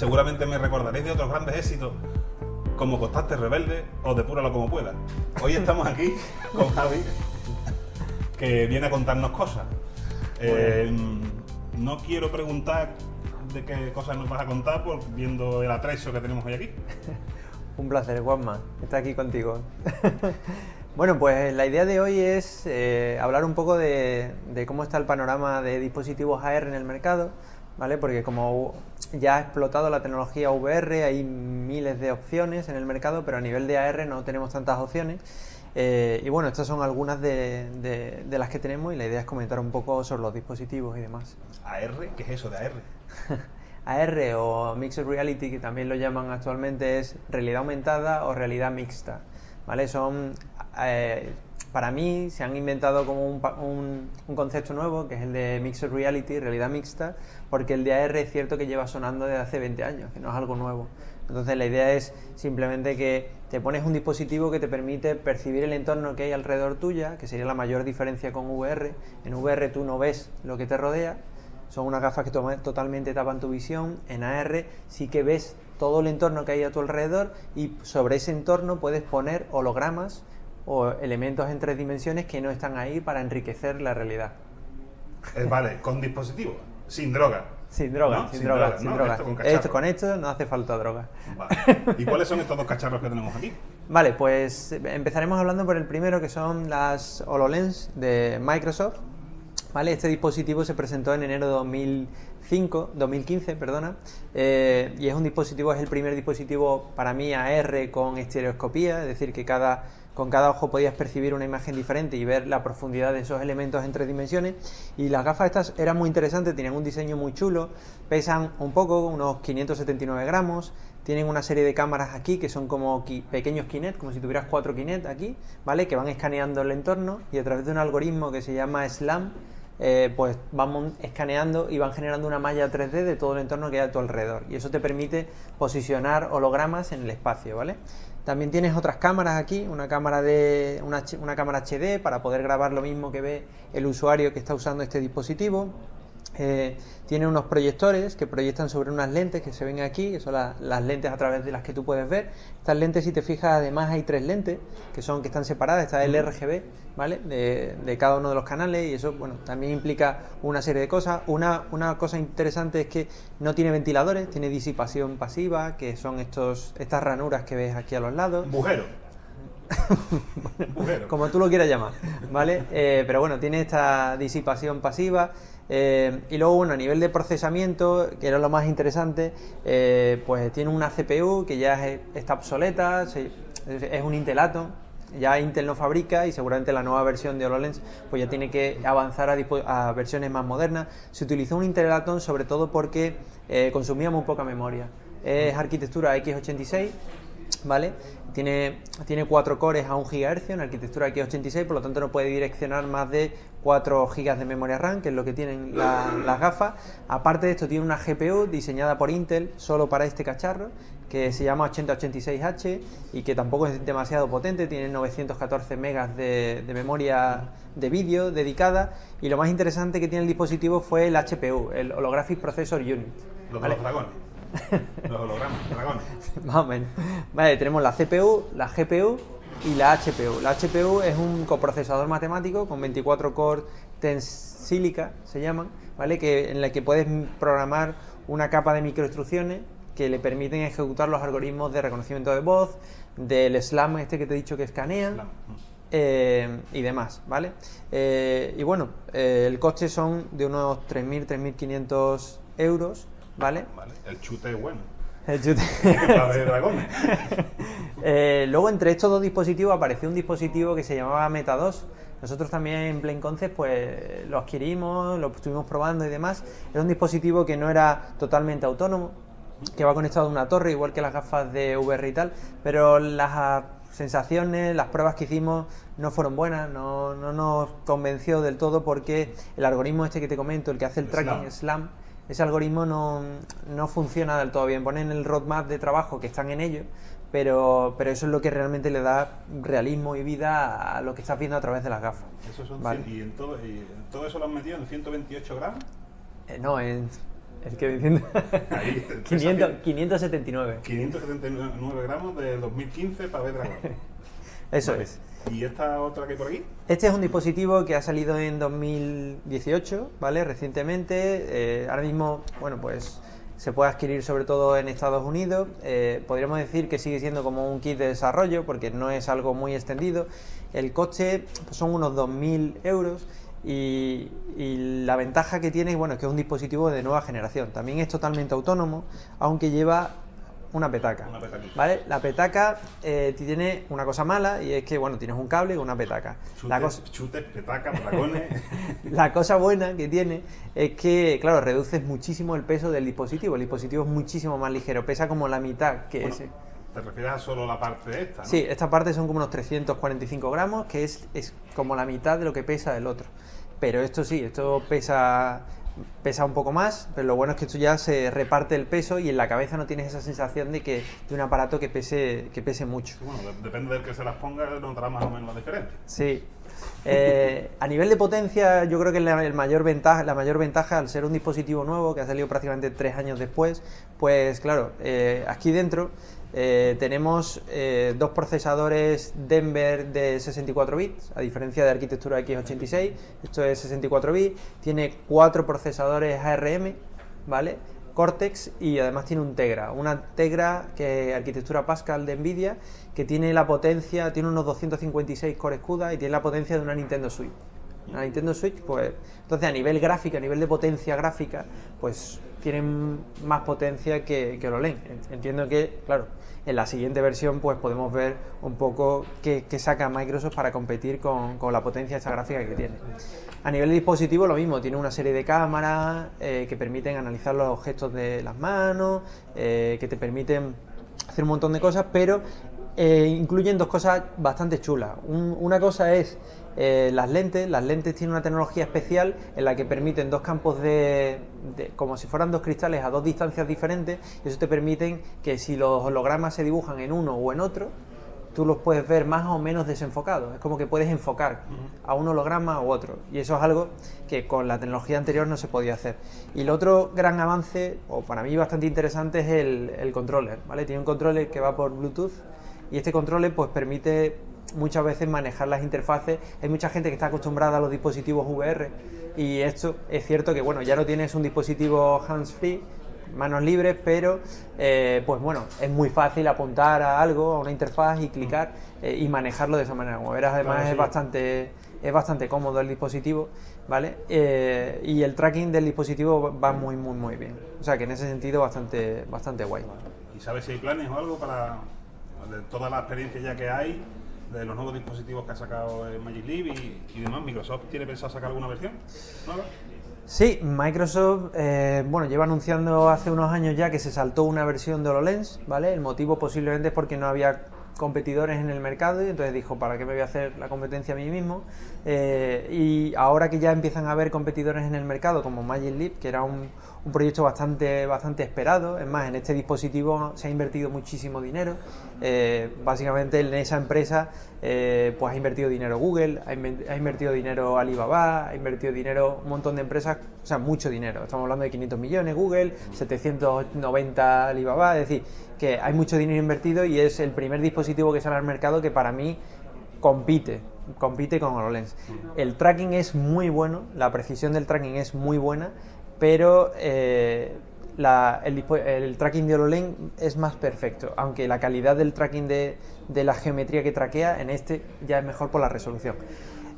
Seguramente me recordaréis de otros grandes éxitos como Constante Rebelde o Depúralo como pueda. Hoy estamos aquí con Javi, que viene a contarnos cosas. Eh, no quiero preguntar de qué cosas nos vas a contar por viendo el atrecho que tenemos hoy aquí. Un placer, Juanma, estar aquí contigo. bueno, pues la idea de hoy es eh, hablar un poco de, cómo está el panorama de dispositivos AR en el mercado, ¿vale? Porque como ya ha explotado la tecnología VR, hay miles de opciones en el mercado, pero a nivel de AR no tenemos tantas opciones. Eh, y bueno, estas son algunas de, de, las que tenemos y la idea es comentar un poco sobre los dispositivos y demás. ¿AR? ¿Qué es eso de AR? AR o Mixed Reality, que también lo llaman actualmente, es realidad aumentada o realidad mixta. ¿vale? Son, eh, para mí, se han inventado como un, un, concepto nuevo, que es el de Mixed Reality, realidad mixta, porque el de AR es cierto que lleva sonando desde hace 20 años, que no es algo nuevo. Entonces la idea es simplemente que te pones un dispositivo que te permite percibir el entorno que hay alrededor tuya, que sería la mayor diferencia con VR. En VR tú no ves lo que te rodea, son unas gafas que totalmente tapan tu visión. En AR sí que ves todo el entorno que hay a tu alrededor y sobre ese entorno puedes poner hologramas o elementos en tres dimensiones que no están ahí para enriquecer la realidad. Eh, vale, con dispositivo, sin droga. Sin droga, sin, droga, sin droga. Esto, con esto no hace falta droga. Vale. ¿Y cuáles son estos dos cacharros que tenemos aquí? Vale, pues empezaremos hablando por el primero que son las HoloLens de Microsoft. ¿Vale? Este dispositivo se presentó en enero de 2005, 2015 perdona, eh, y es un dispositivo, es el primer dispositivo para mí AR con estereoscopía, es decir, que cada, con cada ojo podías percibir una imagen diferente y ver la profundidad de esos elementos en tres dimensiones. Y las gafas estas eran muy interesantes, tenían un diseño muy chulo, pesan un poco, unos 579 gramos, tienen una serie de cámaras aquí que son como pequeños Kinect, como si tuvieras cuatro Kinect aquí, ¿vale? Que van escaneando el entorno y a través de un algoritmo que se llama SLAM, eh, pues van escaneando y van generando una malla 3D de todo el entorno que hay a tu alrededor. Y eso te permite posicionar hologramas en el espacio, ¿vale? También tienes otras cámaras aquí, una cámara de una, una cámara HD para poder grabar lo mismo que ve el usuario que está usando este dispositivo. Eh, tiene unos proyectores que proyectan sobre unas lentes que se ven aquí, que son las lentes a través de las que tú puedes ver. Estas lentes, si te fijas, además hay tres lentes que son que están separadas. Está el RGB, ¿vale? De, cada uno de los canales y eso, bueno, también implica una serie de cosas. Una, una cosa interesante es que no tiene ventiladores, tiene disipación pasiva, que son estos, estas ranuras que ves aquí a los lados. Bujero. como tú lo quieras llamar, ¿vale? Eh, pero bueno, tiene esta disipación pasiva eh, y luego, bueno, a nivel de procesamiento, que era lo más interesante, eh, pues tiene una CPU que ya está obsoleta, es un Intel Atom, ya Intel no fabrica y seguramente la nueva versión de HoloLens pues ya tiene que avanzar a, versiones más modernas. Se utilizó un Intel Atom sobre todo porque consumía muy poca memoria. Es arquitectura x86, ¿vale? Tiene, tiene 4 cores a 1 GHz en arquitectura x86, por lo tanto no puede direccionar más de 4 GB de memoria RAM, que es lo que tienen las gafas. Aparte de esto, tiene una GPU diseñada por Intel solo para este cacharro, que se llama 8086H y que tampoco es demasiado potente, tiene 914 megas de, memoria de vídeo dedicada. Y lo más interesante que tiene el dispositivo fue el HPU, el Holographic Processor Unit. Los dragones. Los hologramas, dragones. Más o menos. Vale, tenemos la CPU, la GPU y la HP-U. La HP-U es un coprocesador matemático con 24 cores Tensilica, se llaman, ¿vale? Que, en la que puedes programar una capa de microinstrucciones que le permiten ejecutar los algoritmos de reconocimiento de voz, del SLAM este que te he dicho que escanea. Eh, y demás, ¿vale? Eh, y bueno, eh, el coste son de unos 3.000, 3.500 euros ¿vale? El chute es bueno. El chute. eh, luego, entre estos dos dispositivos apareció un dispositivo que se llamaba Meta 2. Nosotros también en Plain Concept pues, lo adquirimos, lo estuvimos probando y demás. Era un dispositivo que no era totalmente autónomo, que va conectado a una torre, igual que las gafas de VR y tal, pero las sensaciones, las pruebas que hicimos no fueron buenas, no, no nos convenció del todo porque el algoritmo este que te comento, el que hace el, tracking SLAM ese algoritmo no, no, funciona del todo bien. Ponen el roadmap de trabajo que están en ello, pero, pero eso es lo que realmente le da realismo y vida a lo que estás viendo a través de las gafas. ¿Y, en todo, ¿Y todo eso lo han metido en 128 gramos? Eh, no, en el que diciendo. Ahí, 500, 579. 579 gramos de 2015 para ver dragón. Eso Vale. es. ¿Y esta otra que hay por aquí? Este es un dispositivo que ha salido en 2018, ¿vale? Recientemente. Eh, ahora mismo, bueno, pues se puede adquirir sobre todo en Estados Unidos. Eh, podríamos decir que sigue siendo como un kit de desarrollo porque no es algo muy extendido. El coste pues, son unos 2.000 euros. Y, y la ventaja que tiene, bueno, es que es un dispositivo de nueva generación. También es totalmente autónomo, aunque lleva una petaca. Una. ¿Vale? La petaca eh, tiene una cosa mala y es que, bueno, tienes un cable con una petaca. La Chutes, cosa, chutes, petacas, dragones. la cosa buena que tiene es que, claro, reduces muchísimo el peso del dispositivo. El dispositivo es muchísimo más ligero, pesa como la mitad que Bueno, ese. Te refieres a solo la parte esta, ¿no? Sí, esta parte son como unos 345 gramos, que es, es como la mitad de lo que pesa el otro. Pero esto sí, esto pesa, pesa un poco más, pero lo bueno es que esto ya se reparte el peso y en la cabeza no tienes esa sensación de que de un aparato que pese, que pese mucho. Bueno, de- depende del que se las ponga, notará más o menos la diferencia. Sí. Eh, a nivel de potencia, yo creo que la, el mayor ventaja, la mayor ventaja al ser un dispositivo nuevo que ha salido prácticamente tres años después, pues claro, eh, aquí dentro eh, tenemos eh, dos procesadores Denver de 64 bits, a diferencia de arquitectura x86, esto es 64 bits, tiene cuatro procesadores ARM, ¿vale? Cortex y además tiene un Tegra, una Tegra que arquitectura Pascal de Nvidia que tiene la potencia, tiene unos 256 core CUDA y tiene la potencia de una Nintendo Switch. La Nintendo Switch, pues, entonces a nivel gráfica, a nivel de potencia gráfica, pues tienen más potencia que, que HoloLens. Entiendo que, claro, en la siguiente versión pues podemos ver un poco qué, saca Microsoft para competir con, con la potencia esta gráfica que tiene. A nivel de dispositivo lo mismo, tiene una serie de cámaras eh, que permiten analizar los gestos de las manos, eh, que te permiten hacer un montón de cosas, pero eh, incluyen dos cosas bastante chulas. Un- una cosa es eh, las lentes. Las lentes tienen una tecnología especial en la que permiten dos campos de, como si fueran dos cristales a dos distancias diferentes. Y eso te permiten que si los hologramas se dibujan en uno o en otro, tú los puedes ver más o menos desenfocados. Es como que puedes enfocar a un holograma u otro. Y eso es algo que con la tecnología anterior no se podía hacer. Y el otro gran avance, o para mí bastante interesante, es el, el controller. ¿vale? Tiene un controller que va por Bluetooth y este controller pues permite muchas veces manejar las interfaces. Hay mucha gente que está acostumbrada a los dispositivos VR y esto es cierto que bueno, ya no tienes un dispositivo hands-free, manos libres, pero eh, pues bueno, es muy fácil apuntar a algo, a una interfaz y clicar eh, y manejarlo de esa manera. Como verás, además Claro, sí. es bastante es bastante cómodo el dispositivo, ¿vale? Eh, y el tracking del dispositivo va muy muy muy bien. O sea que en ese sentido bastante bastante guay. ¿Y sabes si hay planes o algo para de toda la experiencia ya que hay de los nuevos dispositivos que ha sacado eh, Magic Leap y, demás? ¿Microsoft tiene pensado sacar alguna versión nueva? Sí, Microsoft, eh, bueno, lleva anunciando hace unos años ya que se saltó una versión de HoloLens, ¿vale? El motivo posiblemente es porque no había competidores en el mercado y entonces dijo, ¿para qué me voy a hacer la competencia a mí mismo? Eh, y ahora que ya empiezan a haber competidores en el mercado como Magic Leap, que era un, un proyecto bastante, bastante esperado, es más, en este dispositivo se ha invertido muchísimo dinero, Eh, básicamente en esa empresa eh, pues ha invertido dinero Google, ha, invertido dinero Alibaba, ha invertido dinero un montón de empresas, o sea, mucho dinero. Estamos hablando de 500 millones Google, 790 Alibaba, es decir, que hay mucho dinero invertido y es el primer dispositivo que sale al mercado que para mí compite, compite con HoloLens. El tracking es muy bueno, la precisión del tracking es muy buena, pero eh, el, tracking de HoloLens es más perfecto, aunque la calidad del tracking de, la geometría que traquea en este ya es mejor por la resolución.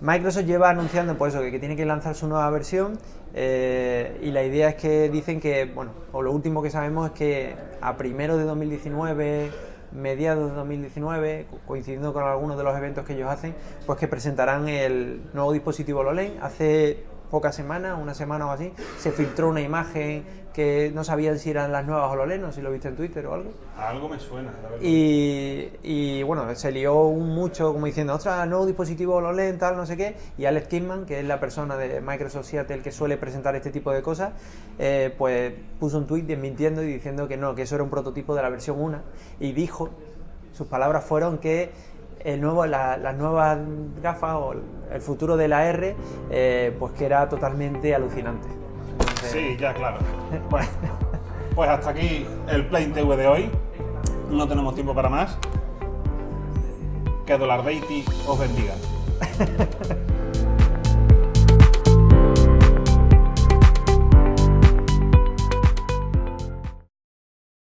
Microsoft lleva anunciando por eso que, tiene que lanzar su nueva versión eh, y la idea es que dicen que, bueno, o lo último que sabemos es que a primero de 2019, mediados de 2019, co- coincidiendo con algunos de los eventos que ellos hacen, pues que presentarán el nuevo dispositivo HoloLens. Hace pocas semanas, una semana o así, se filtró una imagen que no sabían si eran las nuevas HoloLens, no si lo viste en Twitter o algo. Algo me suena, la verdad. Y, y, bueno, se lió un mucho como diciendo, ostras, nuevo dispositivo HoloLens, tal, no sé qué. Y Alex Kidman, que es la persona de Microsoft Seattle que suele presentar este tipo de cosas, eh, pues puso un tweet desmintiendo y diciendo que no, que eso era un prototipo de la versión 1. Y dijo, sus palabras fueron que el nuevo, la- las nuevas gafas o el futuro de la R, eh, pues que era totalmente alucinante. entonces... Sí, ya, claro. Bueno, pues hasta aquí el Plane TV de hoy. No tenemos tiempo para más. Que Dollar Beatty os bendiga.